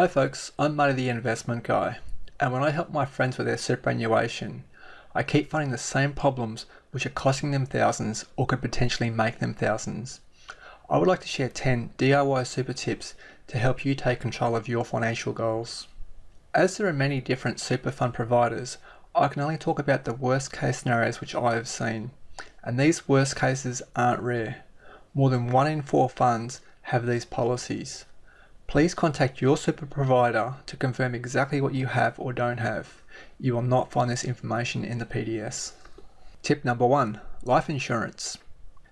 Hi folks, I'm Marty the Investment Guy, and when I help my friends with their superannuation, I keep finding the same problems which are costing them thousands or could potentially make them thousands. I would like to share 10 DIY super tips to help you take control of your financial goals. As there are many different super fund providers, I can only talk about the worst case scenarios which I have seen, and these worst cases aren't rare. More than one in four funds have these policies. Please contact your super provider to confirm exactly what you have or don't have. You will not find this information in the PDS. Tip number one, life insurance.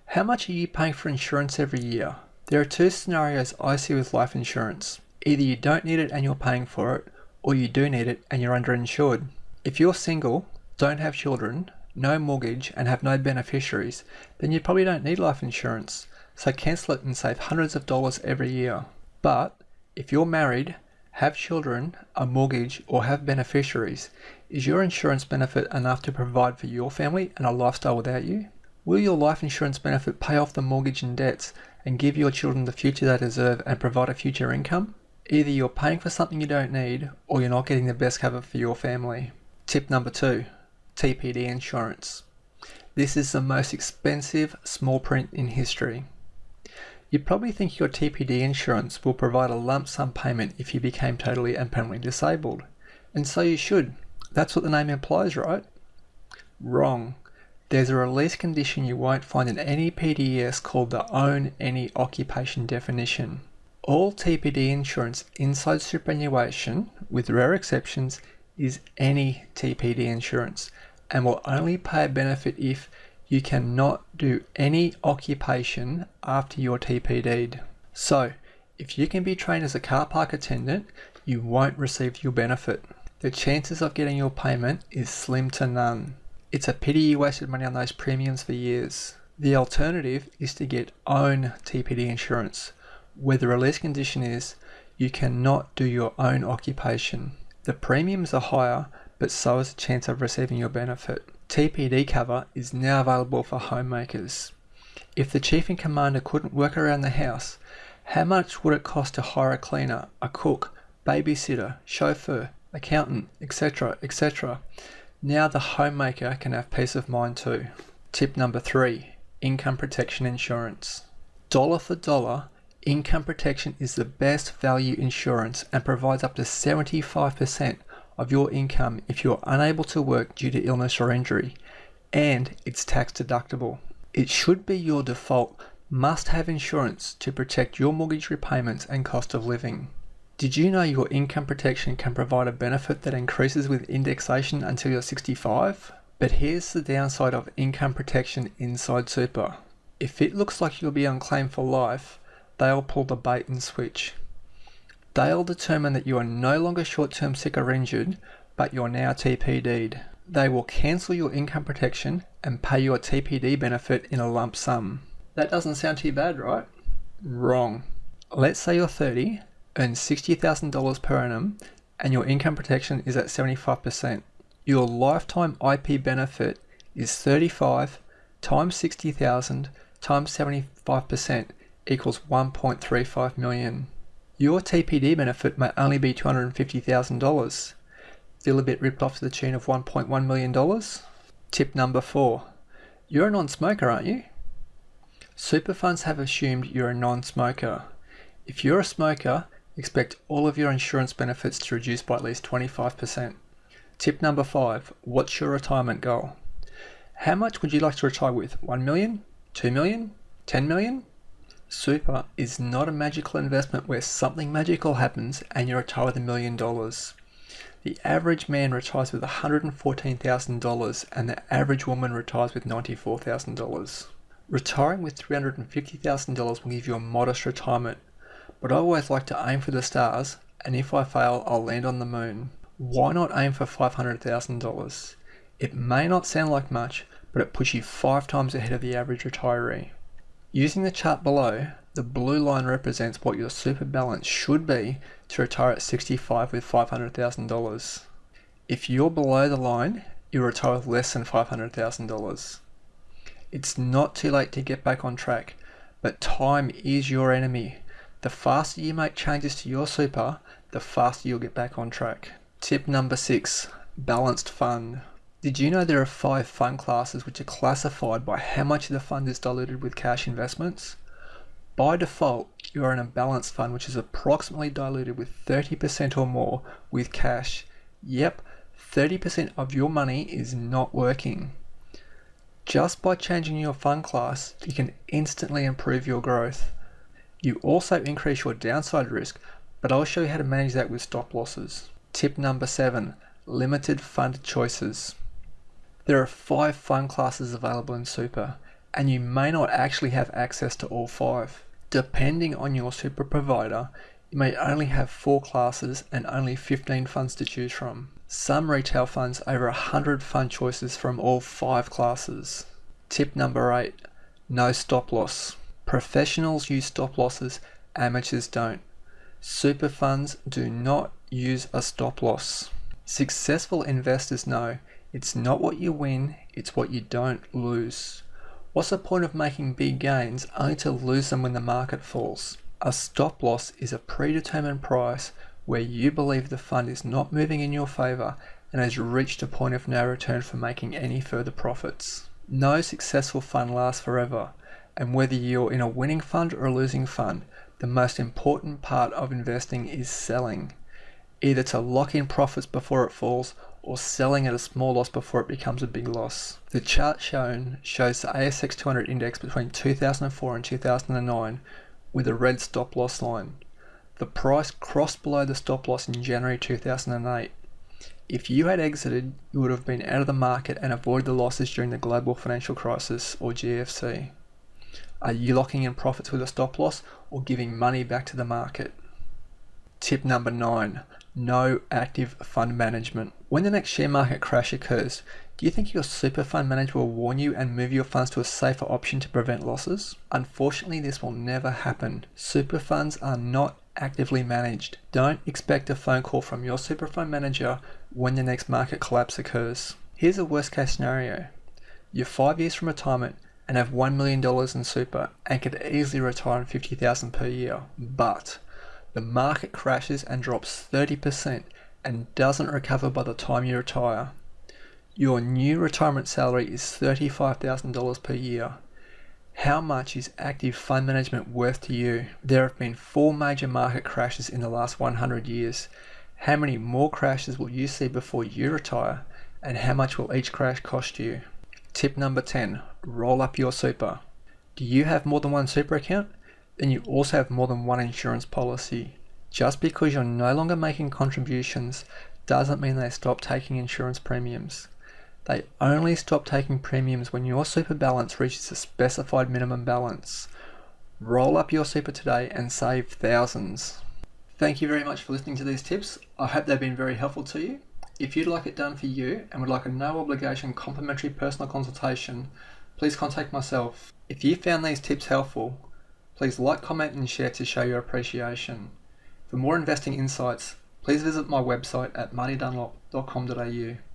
How much are you paying for insurance every year? There are two scenarios I see with life insurance. Either you don't need it and you're paying for it, or you do need it and you're underinsured. If you're single, don't have children, no mortgage, and have no beneficiaries, then you probably don't need life insurance, so cancel it and save hundreds of dollars every year. But if you're married, have children, a mortgage, or have beneficiaries, is your insurance benefit enough to provide for your family and a lifestyle without you? Will your life insurance benefit pay off the mortgage and debts and give your children the future they deserve and provide a future income? Either you're paying for something you don't need or you're not getting the best cover for your family. Tip number two, TPD insurance. This is the most expensive small print in history. You probably think your TPD insurance will provide a lump sum payment if you became totally and permanently disabled. And so you should. That's what the name implies, right? Wrong. There's a release condition you won't find in any PDS called the Own Any Occupation definition. All TPD insurance inside superannuation, with rare exceptions, is any TPD insurance and will only pay a benefit if you cannot do any occupation after your TPD'd. So, if you can be trained as a car park attendant, you won't receive your benefit. The chances of getting your payment is slim to none. It's a pity you wasted money on those premiums for years. The alternative is to get own TPD insurance, where the release condition is you cannot do your own occupation. The premiums are higher, but so is the chance of receiving your benefit. TPD cover is now available for homemakers. If the chief and commander couldn't work around the house, how much would it cost to hire a cleaner, a cook, babysitter, chauffeur, accountant, etc., etc.? Now the homemaker can have peace of mind too. Tip number three, income protection insurance. Dollar for dollar, income protection is the best value insurance and provides up to 75% of your income if you are unable to work due to illness or injury, and it's tax deductible. It should be your default must have insurance to protect your mortgage repayments and cost of living. Did you know your income protection can provide a benefit that increases with indexation until you're 65? But here's the downside of income protection inside super. If it looks like you'll be on claim for life, they'll pull the bait and switch. They'll determine that you are no longer short-term sick or injured, but you're now TPD'd. They will cancel your income protection and pay your TPD benefit in a lump sum. That doesn't sound too bad, right? Wrong. Let's say you're 30, earn $60,000 per annum, and your income protection is at 75%. Your lifetime IP benefit is 35 times 60,000 times 75% equals 1.35 million. Your TPD benefit may only be $250,000. Feel a bit ripped off to the tune of $1.1 million? Tip number four. You're a non-smoker, aren't you? Super funds have assumed you're a non-smoker. If you're a smoker, expect all of your insurance benefits to reduce by at least 25%. Tip number five, what's your retirement goal? How much would you like to retire with? 1 million? 2 million? 10 million? Super is not a magical investment where something magical happens and you retire with a million dollars. The average man retires with $114,000 and the average woman retires with $94,000. Retiring with $350,000 will give you a modest retirement, but I always like to aim for the stars and if I fail, I'll land on the moon. Why not aim for $500,000? It may not sound like much, but it puts you five times ahead of the average retiree. Using the chart below, the blue line represents what your super balance should be to retire at 65 with $500,000. If you're below the line, you retire with less than $500,000. It's not too late to get back on track, but time is your enemy. The faster you make changes to your super, the faster you'll get back on track. Tip number six balanced fund. Did you know there are five fund classes which are classified by how much of the fund is diluted with cash investments? By default, you are in a balanced fund which is approximately diluted with 30% or more with cash. Yep, 30% of your money is not working. Just by changing your fund class, you can instantly improve your growth. You also increase your downside risk, but I'll show you how to manage that with stop losses. Tip number seven, limited fund choices. There are five fund classes available in super, and you may not actually have access to all five. Depending on your super provider, you may only have four classes and only 15 funds to choose from. Some retail funds over 100 fund choices from all five classes. Tip number 8. No stop loss. Professionals use stop losses, amateurs don't. Super funds do not use a stop loss. Successful investors know it's not what you win, it's what you don't lose. What's the point of making big gains only to lose them when the market falls? A stop loss is a predetermined price where you believe the fund is not moving in your favour and has reached a point of no return for making any further profits. No successful fund lasts forever, and whether you're in a winning fund or a losing fund, the most important part of investing is selling, either to lock in profits before it falls or selling at a small loss before it becomes a big loss. The chart shown shows the ASX 200 index between 2004 and 2009 with a red stop loss line. The price crossed below the stop loss in January 2008. If you had exited, you would have been out of the market and avoided the losses during the global financial crisis or GFC. Are you locking in profits with a stop loss or giving money back to the market? Tip number nine no active fund management. When the next share market crash occurs, do you think your super fund manager will warn you and move your funds to a safer option to prevent losses? Unfortunately, this will never happen. Super funds are not actively managed. Don't expect a phone call from your super fund manager when the next market collapse occurs. Here's a worst case scenario. You're five years from retirement and have $1 million in super and could easily retire on 50000 dollars per year. But the market crashes and drops 30% and doesn't recover by the time you retire. Your new retirement salary is $35,000 per year how much is active fund management worth to you? There have been four major market crashes in the last 100 years. How many more crashes will you see before you retire? And how much will each crash cost you? Tip number 10 roll up your super. Do you have more than one super account? Then you also have more than one insurance policy. Just because you're no longer making contributions doesn't mean they stop taking insurance premiums. They only stop taking premiums when your super balance reaches a specified minimum balance. Roll up your super today and save thousands. Thank you very much for listening to these tips. I hope they've been very helpful to you. If you'd like it done for you and would like a no obligation complimentary personal consultation, please contact myself. If you found these tips helpful, please like, comment and share to show your appreciation. For more investing insights, please visit my website at martydunlop.com.au.